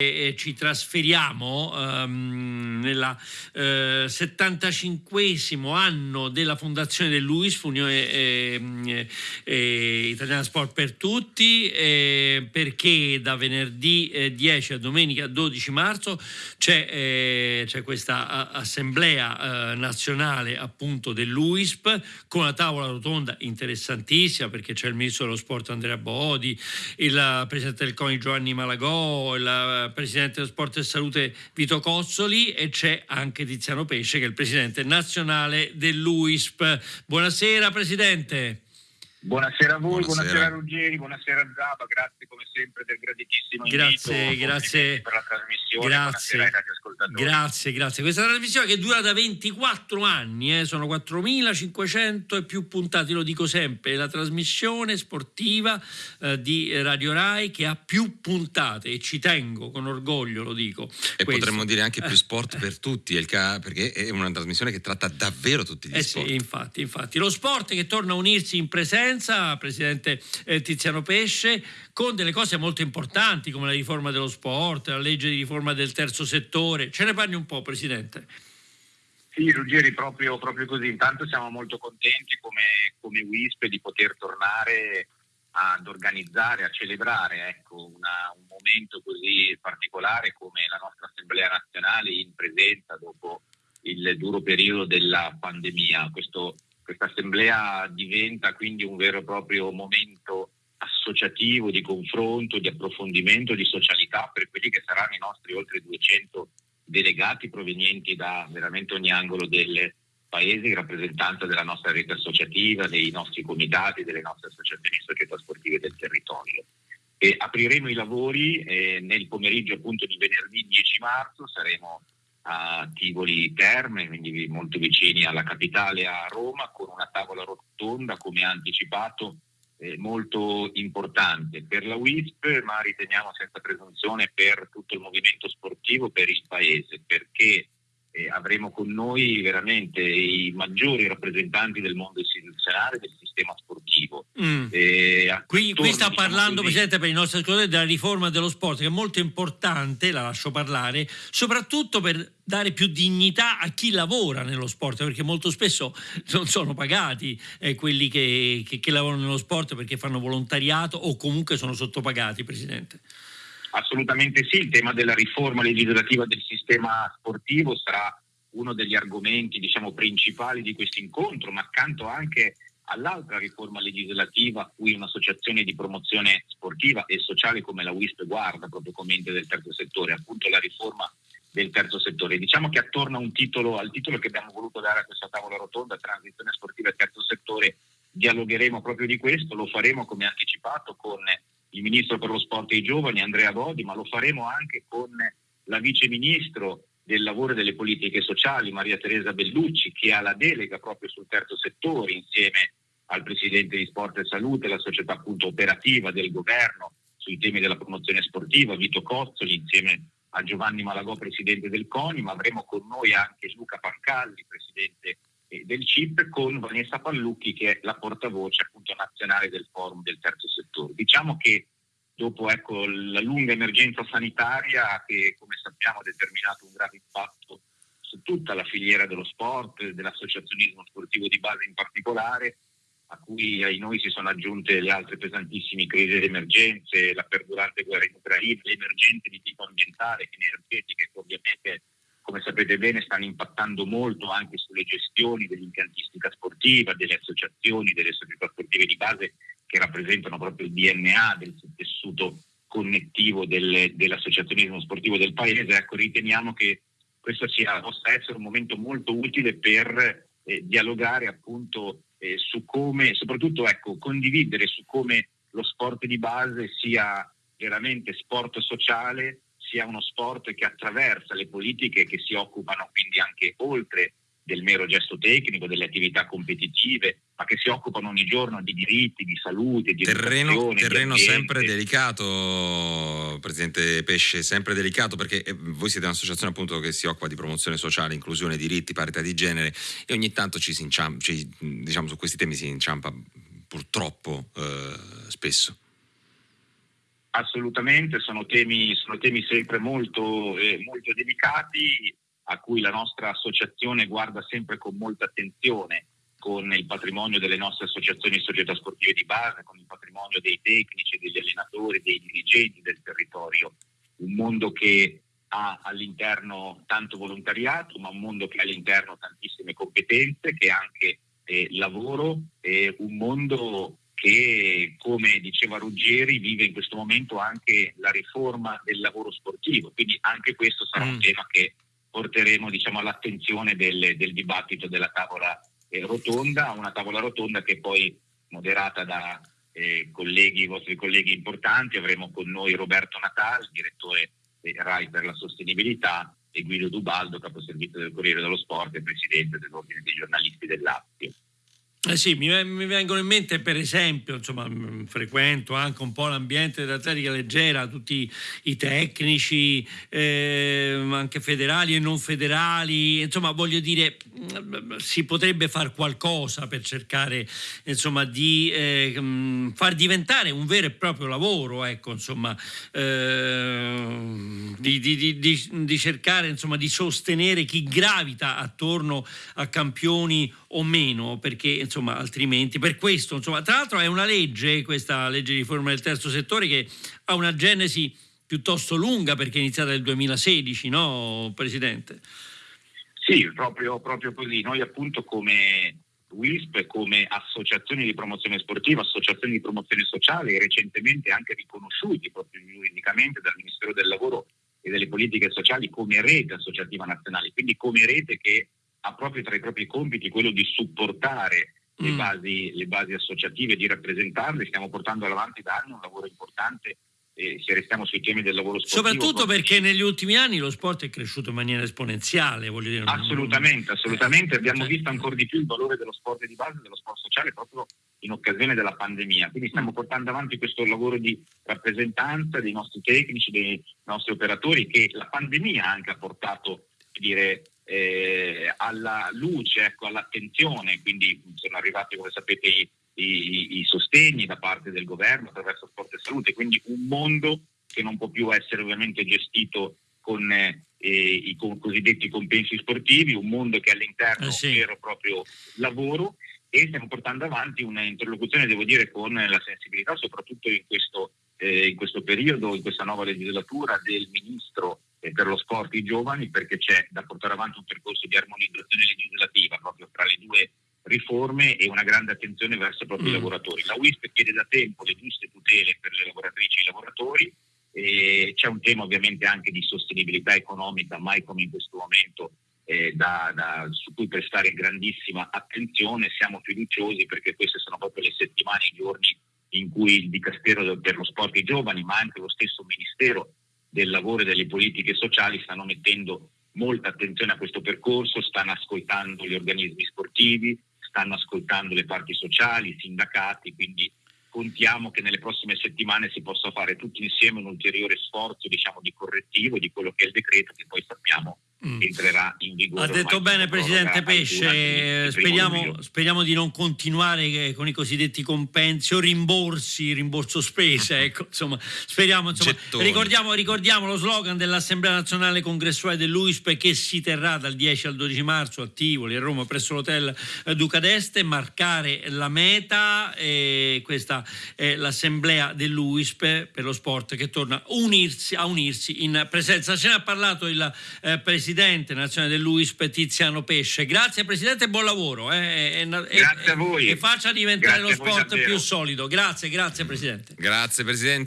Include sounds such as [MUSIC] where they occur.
e ci trasferiamo um, nel eh, 75 anno della fondazione dell'UISF, Unione eh, eh, Italiana Sport per Tutti, eh, perché da venerdì 10 a domenica 12 marzo c'è, eh, questa assemblea eh, nazionale appunto dell'UISP con una tavola rotonda interessantissima perché c'è il ministro dello sport Andrea Bodi, il presidente del CONI Giovanni Malagò, il presidente dello sport e salute Vito Cozzoli e c'è anche Tiziano Pesce che è il presidente nazionale dell'UISP. Buonasera Presidente. Buonasera a voi, buonasera, buonasera Ruggeri, buonasera Zaba, grazie come sempre del graditissimo grazie, invito. Grazie, per la trasmissione. Grazie, grazie, grazie. Questa trasmissione che dura da 24 anni, eh, sono 4.500 e più puntati, lo dico sempre, la trasmissione sportiva eh, di Radio Rai che ha più puntate e ci tengo con orgoglio, lo dico. E questo. potremmo dire anche più sport per tutti, perché è una trasmissione che tratta davvero tutti gli eh sport. Sì, infatti, infatti. Lo sport che torna a unirsi in presenza presenza, Presidente eh, Tiziano Pesce, con delle cose molto importanti come la riforma dello sport, la legge di riforma del terzo settore. Ce ne parli un po', Presidente? Sì, Ruggeri, proprio, proprio così. Intanto siamo molto contenti come, come WISP di poter tornare ad organizzare, a celebrare ecco, una, un momento così particolare come la nostra Assemblea nazionale in presenza dopo il duro periodo della pandemia. Questo questa assemblea diventa quindi un vero e proprio momento associativo di confronto, di approfondimento, di socialità per quelli che saranno i nostri oltre 200 delegati provenienti da veramente ogni angolo del paese in rappresentanza della nostra rete associativa, dei nostri comitati, delle nostre associazioni società sportive del territorio. E apriremo i lavori eh, nel pomeriggio appunto di venerdì 10 marzo, saremo a Tivoli Terme, quindi molto vicini alla capitale a Roma, con una tavola rotonda, come ha anticipato, eh, molto importante per la WISP, ma riteniamo senza presunzione per tutto il movimento sportivo, per il Paese, perché eh, avremo con noi veramente i maggiori rappresentanti del mondo istituzionale del sistema sportivo. Mm. Qui, qui, sta diciamo parlando, Presidente, per i nostri ascoltatori della riforma dello sport, che è molto importante, la lascio parlare, soprattutto per dare più dignità a chi lavora nello sport, perché molto spesso non sono pagati eh, quelli che, che, che lavorano nello sport perché fanno volontariato o comunque sono sottopagati, Presidente. Assolutamente sì, il tema della riforma legislativa del sistema sportivo sarà uno degli argomenti diciamo, principali di questo incontro, ma accanto anche all'altra riforma legislativa cui un'associazione di promozione sportiva e sociale come la WISP guarda proprio come ente del terzo settore, appunto la riforma del terzo settore. Diciamo che attorno titolo, al titolo che abbiamo voluto dare a questa tavola rotonda, transizione sportiva e terzo settore, dialogheremo proprio di questo, lo faremo come anticipato con il ministro per lo sport e i giovani Andrea Bodi, ma lo faremo anche con la vice ministro del lavoro e delle politiche sociali Maria Teresa Bellucci che ha la delega proprio sul terzo settore insieme al presidente di Sport e Salute, la società appunto operativa del governo sui temi della promozione sportiva, Vito Cozzoli insieme a Giovanni Malagò, presidente del CONI, ma avremo con noi anche Luca Pancalli, presidente del CIP con Vanessa Pallucchi che è la portavoce appunto nazionale del forum del terzo settore. Diciamo che dopo ecco, la lunga emergenza sanitaria che come sappiamo ha determinato un grave impatto su tutta la filiera dello sport, dell'associazionismo sportivo di base in particolare, a cui ai noi si sono aggiunte le altre pesantissime crisi ed emergenze, la perdurante guerra in Ucraina, le emergenze di tipo ambientale energetiche che ovviamente come sapete bene, stanno impattando molto anche sulle gestioni dell'impiantistica sportiva, delle associazioni, delle società sportive di base che rappresentano proprio il DNA del tessuto connettivo del, dell'associazionismo sportivo del paese. Ecco, riteniamo che questo sia, possa essere un momento molto utile per eh, dialogare appunto eh, su come, soprattutto ecco, condividere su come lo sport di base sia veramente sport sociale sia uno sport che attraversa le politiche che si occupano quindi anche oltre del mero gesto tecnico, delle attività competitive, ma che si occupano ogni giorno di diritti, di salute, di terreno, terreno di sempre delicato, Presidente Pesce, sempre delicato perché eh, voi siete un'associazione appunto che si occupa di promozione sociale, inclusione, diritti, parità di genere e ogni tanto ci si inciampa, ci, diciamo su questi temi si inciampa purtroppo eh, spesso. Assolutamente, sono temi, sono temi sempre molto, eh, molto delicati a cui la nostra associazione guarda sempre con molta attenzione con il patrimonio delle nostre associazioni e società sportive di base, con il patrimonio dei tecnici, degli allenatori, dei dirigenti del territorio. Un mondo che ha all'interno tanto volontariato, ma un mondo che ha all'interno tantissime competenze, che ha anche eh, lavoro, e un mondo che, come diceva Ruggeri, vive in questo momento anche la riforma del lavoro sportivo. Quindi anche questo sarà mm. un tema che porteremo diciamo, all'attenzione del, del, dibattito della tavola eh, rotonda, una tavola rotonda che poi moderata da eh, colleghi, vostri colleghi importanti, avremo con noi Roberto Natal, direttore eh, RAI per la sostenibilità, e Guido Dubaldo, caposervizio del Corriere dello Sport e presidente dell'Ordine dei giornalisti del Lazio. Eh sì, mi, mi, vengono in mente per esempio, insomma, mm, frequento anche un po' l'ambiente dell'atletica leggera, tutti i tecnici, eh, anche federali e non federali, insomma voglio dire, si potrebbe fare qualcosa per cercare insomma, di eh, far diventare un vero e proprio lavoro, ecco, insomma, eh, di, di, di, di, cercare insomma, di sostenere chi gravita attorno a campioni o meno, perché insomma altrimenti, per questo, insomma, tra l'altro è una legge, questa legge di riforma del terzo settore che ha una genesi piuttosto lunga perché è iniziata nel 2016, no Presidente? Sì, proprio, proprio così. Noi appunto come WISP, come associazioni di promozione sportiva, associazioni di promozione sociale, recentemente anche riconosciuti proprio giuridicamente dal Ministero del Lavoro e delle politiche sociali come rete associativa nazionale, quindi come rete che ha proprio tra i propri compiti quello di supportare. Le, basi, le basi associative, di rappresentarle. Stiamo portando avanti da anni un lavoro importante eh, se restiamo sui temi del lavoro sportivo. Soprattutto perché negli ultimi anni lo sport è cresciuto in maniera esponenziale, voglio dire. Assolutamente, assolutamente. Eh, Abbiamo cioè, visto ancora di più il valore dello sport di base, dello sport sociale proprio in occasione della pandemia. Quindi stiamo mm. portando avanti questo lavoro di rappresentanza dei nostri tecnici, dei nostri operatori che la pandemia anche ha portato dire, eh, alla luce, ecco, all'attenzione, quindi sono arrivati come sapete i, i, i, sostegni da parte del governo attraverso Sport e Salute, quindi un mondo che non può più essere ovviamente gestito con eh, i con cosiddetti compensi sportivi, un mondo che all'interno eh sì. vero e proprio lavoro e stiamo portando avanti un'interlocuzione, devo dire, con la sensibilità, soprattutto in questo, eh, in questo periodo, in questa nuova legislatura del Ministro eh, per lo sport i giovani perché c'è da portare avanti un percorso di armonizzazione legislativa proprio tra le due riforme e una grande attenzione verso i propri mm. lavoratori. La WISP chiede da tempo le giuste tutele per le lavoratrici e i lavoratori, e c'è un tema ovviamente anche di sostenibilità economica, mai come in questo momento, eh, da, da, su cui prestare grandissima attenzione. Siamo fiduciosi perché queste sono proprio le settimane, i giorni in cui il Dicastero per lo Sport i Giovani, ma anche lo stesso Ministero del lavoro e delle politiche sociali stanno mettendo molta attenzione a questo percorso, stanno ascoltando gli organismi sportivi, stanno ascoltando le parti sociali, i sindacati, quindi contiamo che nelle prossime settimane si possa fare tutti insieme un ulteriore sforzo diciamo, di correttivo di quello che è il decreto che poi sappiamo. Entrerà in vigore. Ha detto bene Presidente Pesce, speriamo, speriamo, di non continuare con i cosiddetti compensi o rimborsi, rimborso spese, [LAUGHS] ecco, insomma, speriamo, insomma, ricordiamo, ricordiamo, lo slogan dell'Assemblea Nazionale Congressuale dell'UISP che si terrà dal 10 al 12 marzo a Tivoli, a Roma, presso l'hotel Duca d'Este, marcare la meta, e questa è l'Assemblea dell'UISP per lo sport che torna a unirsi, a unirsi in presenza. Ce ne ha parlato il eh, Presidente presidente nazionale dell'UISP Tiziano Pesce. Grazie Presidente e buon lavoro. Eh, e, grazie a voi. E faccia diventare grazie lo sport più solido. Grazie, grazie Presidente. Grazie Presidente.